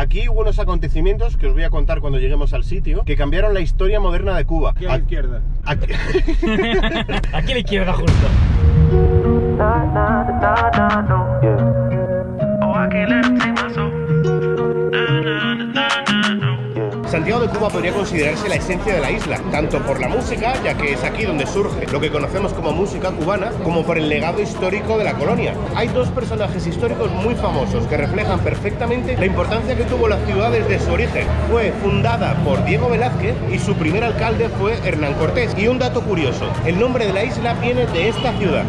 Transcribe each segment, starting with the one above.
Aquí hubo unos acontecimientos que os voy a contar cuando lleguemos al sitio que cambiaron la historia moderna de Cuba. Aquí a la izquierda. Aquí- Aquí a la izquierda justo. Santiago de Cuba podría considerarse la esencia de la isla, tanto por la música, ya que es aquí donde surge lo que conocemos como música cubana, como por el legado histórico de la colonia. Hay dos personajes históricos muy famosos que reflejan perfectamente la importancia que tuvo la ciudad desde su origen. Fue fundada por Diego Velázquez y su primer alcalde fue Hernán Cortés. Y un dato curioso, el nombre de la isla viene de esta ciudad.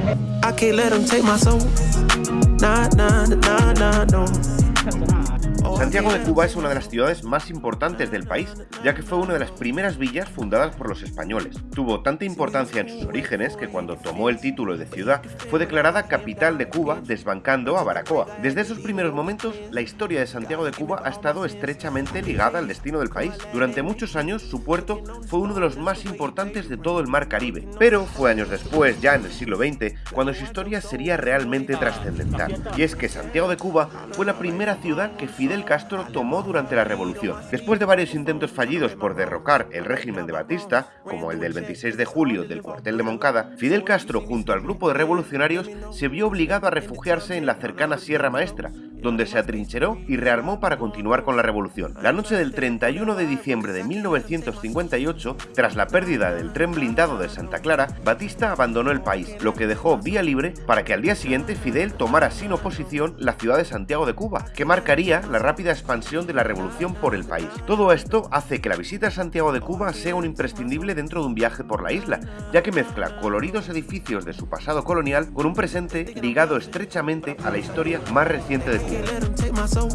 Santiago de Cuba es una de las ciudades más importantes del país, ya que fue una de las primeras villas fundadas por los españoles. Tuvo tanta importancia en sus orígenes que cuando tomó el título de ciudad fue declarada capital de Cuba, desbancando a Baracoa. Desde esos primeros momentos, la historia de Santiago de Cuba ha estado estrechamente ligada al destino del país. Durante muchos años, su puerto fue uno de los más importantes de todo el mar Caribe, pero fue años después, ya en el siglo XX, cuando su historia sería realmente trascendental. Y es que Santiago de Cuba fue la primera ciudad que Fidel Castro tomó durante la revolución. Después de varios intentos fallidos por derrocar el régimen de Batista, como el del 26 de julio del cuartel de Moncada, Fidel Castro junto al grupo de revolucionarios se vio obligado a refugiarse en la cercana Sierra Maestra, donde se atrincheró y rearmó para continuar con la revolución. La noche del 31 de diciembre de 1958, tras la pérdida del tren blindado de Santa Clara, Batista abandonó el país, lo que dejó vía libre para que al día siguiente Fidel tomara sin oposición la ciudad de Santiago de Cuba, que marcaría la rápida expansión de la revolución por el país. Todo esto hace que la visita a Santiago de Cuba sea un imprescindible dentro de un viaje por la isla, ya que mezcla coloridos edificios de su pasado colonial con un presente ligado estrechamente a la historia más reciente de Cuba. Can't let them take my soul.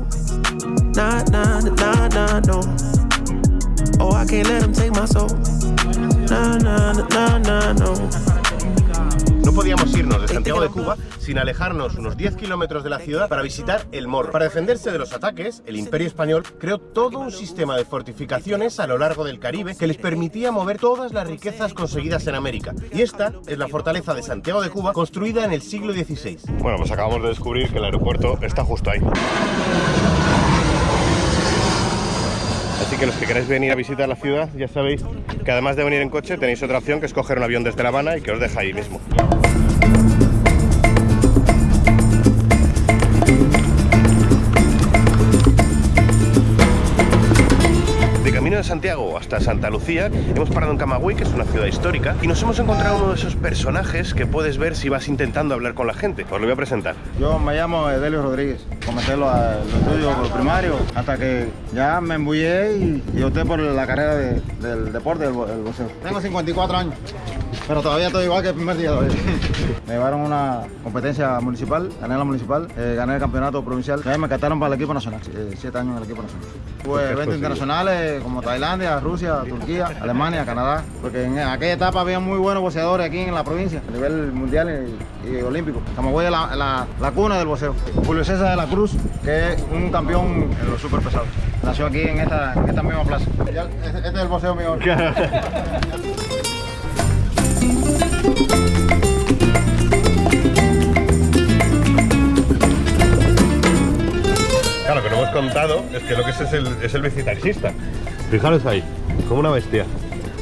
Nah, nah, nah, nah, no. Oh, I can't let them take my soul. Nah, nah, nah, nah, no. No podíamos irnos de Santiago de Cuba sin alejarnos unos 10 kilómetros de la ciudad para visitar El Morro. Para defenderse de los ataques, el Imperio Español creó todo un sistema de fortificaciones a lo largo del Caribe que les permitía mover todas las riquezas conseguidas en América. Y esta es la fortaleza de Santiago de Cuba, construida en el siglo XVI. Bueno, pues acabamos de descubrir que el aeropuerto está justo ahí. Así que los que queráis venir a visitar la ciudad, ya sabéis que además de venir en coche tenéis otra opción que es coger un avión desde La Habana y que os deja ahí mismo. De camino de Santiago hasta Santa Lucía, hemos parado en Camagüey, que es una ciudad histórica, y nos hemos encontrado uno de esos personajes que puedes ver si vas intentando hablar con la gente. Os lo voy a presentar. Yo me llamo Edelio Rodríguez. Comencé los estudios los primarios hasta que ya me embullé y, y opté por la carrera de- del deporte, del, bo- del boxeo. Tengo 54 años, pero todavía estoy igual que el primer día de hoy. Me llevaron una competencia municipal, gané la municipal, eh, gané el campeonato provincial. Ya me captaron para el equipo nacional, eh, siete años en el equipo nacional. Tuve eventos internacionales como Tailandia, Rusia, Turquía, Alemania, Canadá, porque en aquella etapa había muy buenos boxeadores aquí en la provincia, a nivel mundial y, y olímpico. Camagüey es la, la, la cuna del boxeo. Julio César de la Cruz, que es un campeón en los super pesados. Nació aquí en esta, en esta misma plaza. Este, este es el boxeo mío. Claro, lo que no hemos contado es que lo que es es el, es el bicitaxista. Fijaros ahí, como una bestia.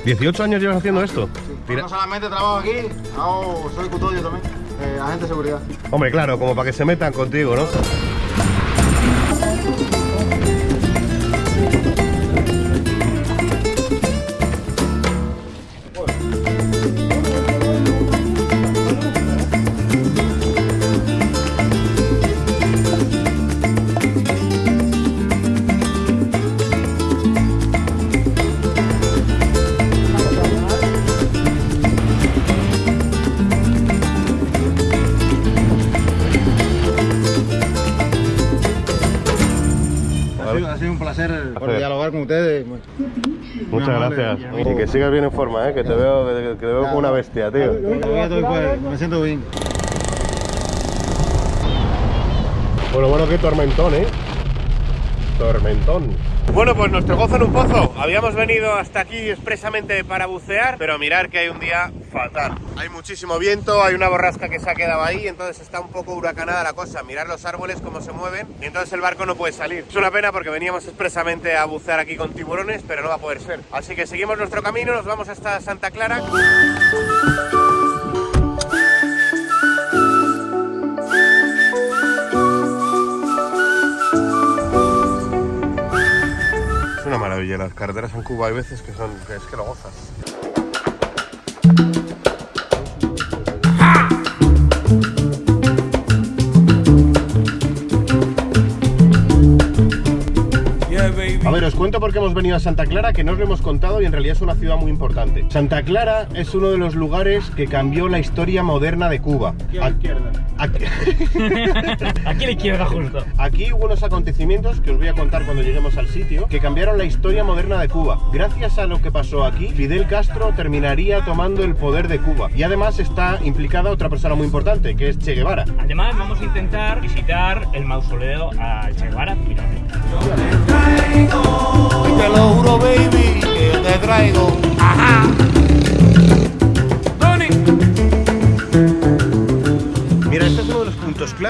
¿18 años llevas haciendo esto? No solamente trabajo aquí, hago, soy custodio también, eh, agente de seguridad. Hombre, claro, como para que se metan contigo, ¿no? Sido, ha sido un placer por Placer. dialogar con ustedes. Muchas amable. gracias. Y que sigas bien en forma, ¿eh? Que te veo, que, que te veo como una bestia, tío. Me siento bien. Bueno, bueno, qué tormentón, ¿eh? tormentón. Bueno, pues nuestro gozo en un pozo. Habíamos venido hasta aquí expresamente para bucear, pero mirar que hay un día fatal. Hay muchísimo viento, hay una borrasca que se ha quedado ahí, entonces está un poco huracanada la cosa. Mirar los árboles cómo se mueven y entonces el barco no puede salir. Es una pena porque veníamos expresamente a bucear aquí con tiburones, pero no va a poder ser. Así que seguimos nuestro camino, nos vamos hasta Santa Clara. Carreteras en Cuba hay veces que son, que es que lo gozas. A ver, os cuento por qué hemos venido a Santa Clara, que no os lo hemos contado y en realidad es una ciudad muy importante. Santa Clara es uno de los lugares que cambió la historia moderna de Cuba. Aquí a la izquierda. Aquí, Aquí a la izquierda justo. aquí hubo unos acontecimientos que os voy a contar cuando lleguemos al sitio, que cambiaron la historia moderna de Cuba. Gracias a lo que pasó aquí, Fidel Castro terminaría tomando el poder de Cuba. Y además está implicada otra persona muy importante, que es Che Guevara. Además, vamos a intentar visitar el mausoleo a Che Guevara. Mira, Te lo juro, baby, que te traigo. Ajá.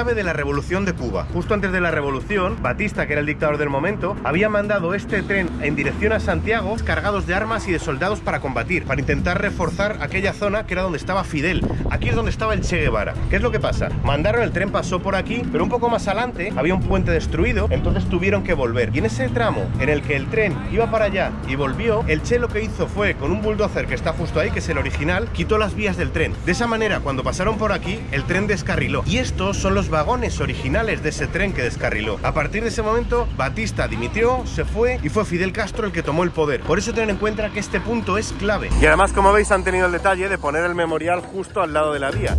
Clave de la revolución de Cuba. Justo antes de la revolución, Batista, que era el dictador del momento, había mandado este tren en dirección a Santiago cargados de armas y de soldados para combatir, para intentar reforzar aquella zona que era donde estaba Fidel. Aquí es donde estaba el Che Guevara. ¿Qué es lo que pasa? Mandaron el tren, pasó por aquí, pero un poco más adelante había un puente destruido, entonces tuvieron que volver. Y en ese tramo en el que el tren iba para allá y volvió, el Che lo que hizo fue, con un bulldozer que está justo ahí, que es el original, quitó las vías del tren. De esa manera, cuando pasaron por aquí, el tren descarriló. Y estos son los vagones originales de ese tren que descarriló. A partir de ese momento, Batista dimitió, se fue y fue Fidel Castro el que tomó el poder. Por eso tened en cuenta que este punto es clave. Y además, como veis, han tenido el detalle de poner el memorial justo al lado de la vía.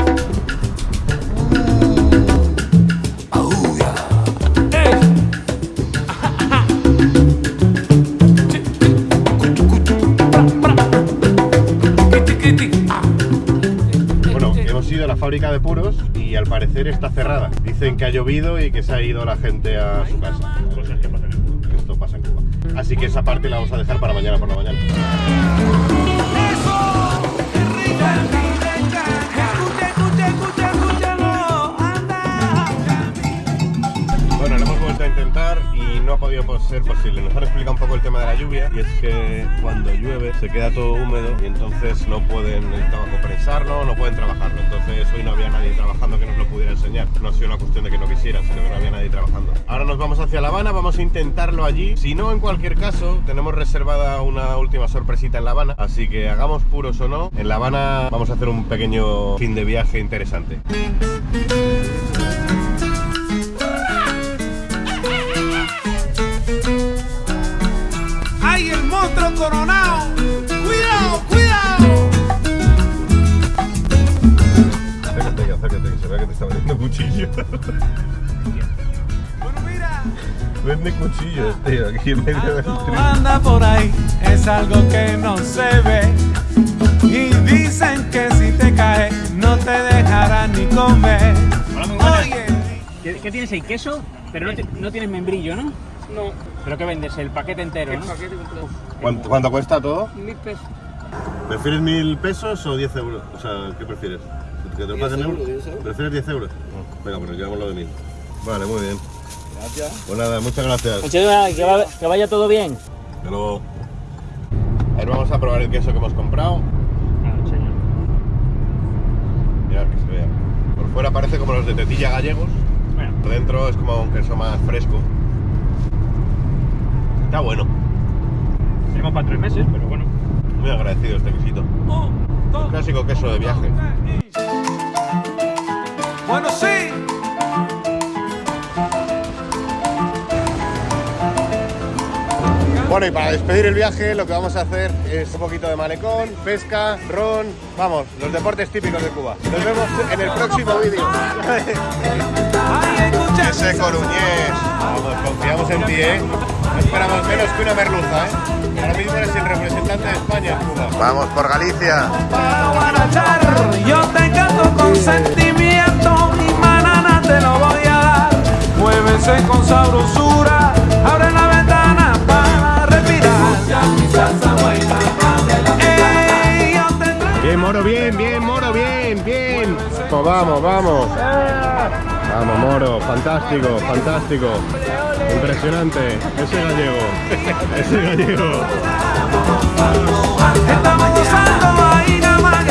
Bueno, hemos ido a la fábrica de puros y al parecer está cerrada. Dicen que ha llovido y que se ha ido la gente a su casa. cosas que pasan en Cuba. Esto pasa en Cuba. Así que esa parte la vamos a dejar para mañana por la mañana. Ser posible. Nos han explicado un poco el tema de la lluvia y es que cuando llueve se queda todo húmedo y entonces no pueden el trabajo prensarlo, no pueden trabajarlo. Entonces hoy no había nadie trabajando que nos lo pudiera enseñar. No ha sido una cuestión de que no quisieran, sino que no había nadie trabajando. Ahora nos vamos hacia La Habana, vamos a intentarlo allí. Si no, en cualquier caso, tenemos reservada una última sorpresita en La Habana. Así que hagamos puros o no, en La Habana vamos a hacer un pequeño fin de viaje interesante. Cuchillos, tío, aquí en medio del anda por ahí es algo que no se ve. Y dicen que si te caes no te dejarán ni comer. Hola, muy buenas. Oye, ¿Qué, qué tienes ahí? ¿Queso? Pero no, ti- no tienes membrillo, ¿no? No. ¿Pero qué vendes? El paquete entero, ¿no? ¿Cuánto, cuánto cuesta todo? Mil pesos. ¿Prefieres mil pesos o 10 euros? O sea, ¿qué prefieres? ¿Que te lo paguen euros? ¿Prefieres 10 euros? Venga, pues nos llevamos lo de mil. Vale, muy bien. Gracias. Pues nada, muchas gracias. que, va- que vaya todo bien. Hasta luego. A ver, vamos a probar el queso que hemos comprado. Ah, señor. Mirad que se vea. Por fuera parece como los de tetilla gallegos. Bueno, Por dentro es como un queso más fresco. Está bueno. tenemos para tres meses, pero bueno. Muy agradecido este quesito. un, Clásico queso de viaje. Bueno, sí. Bueno, y para despedir el viaje lo que vamos a hacer es un poquito de malecón, pesca, ron, vamos, los deportes típicos de Cuba. Nos vemos en el próximo vídeo. Ese coruñés. Vamos, confiamos en ti, ¿eh? No esperamos menos que una merluza, ¿eh? Ahora mismo eres el representante de España en Cuba. Vamos por Galicia. Para guarachar, yo te canto con sentimiento y manana te lo voy a dar. Muévese con sabrosura, Pues vamos, vamos. Vamos, Moro, fantástico, fantástico. Impresionante. Ese gallego, ese gallego. Estamos ahí nada más